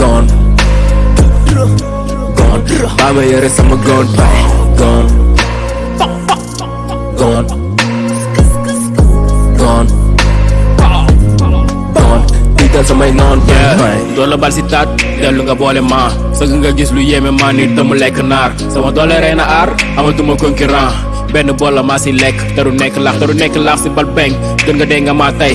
gone gone baa ma yore sama gone baay gone gone gone gone tiital samay noon baay doo la bal si taat dellu nga boole ma sëgg nga gis lu yéeme maa ni dëmm lekk naar sama doole rey na aar amatuma concurrent benn bool la maa si lekk te du nekk laax te du nekk laax si bal beng gën nga dee nga maa tey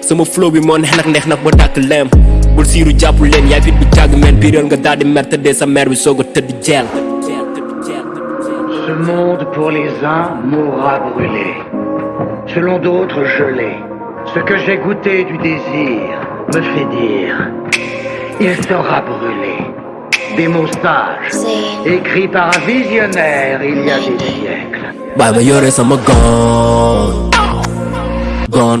sama flow bi moo neex nag neex nag ba dàkk lem bul siiru jàpp leen yaay fit bu jàgg meen biiral nga daal di mer tëddee sa mer bi soog a tëdd jeel Ce monde pour les uns mourra brûlé, selon d'autres gelé. Ce que j'ai goûté du désir me fait dire, il sera brûlé. Des mots sages, écrits par un visionnaire il y a des siècles. bàyyi ma yore sama gon gon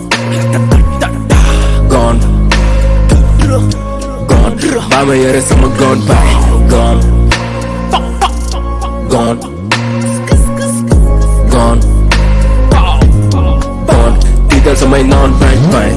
gone gone baa ma yore sama gone baay gone gone gone gone tiital samay noon bañ bañ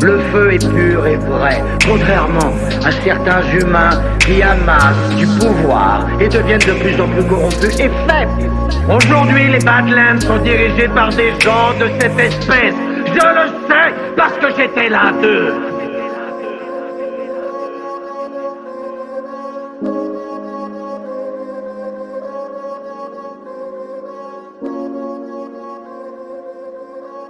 Le feu est pur et vrai, contrairement à certains humains qui amassent du pouvoir et deviennent de plus en plus corrompus et faibles. Aujourd'hui, les Badlands sont dirigés par des gens de cette espèce. Je le sais parce que j'étais l'un d'eux.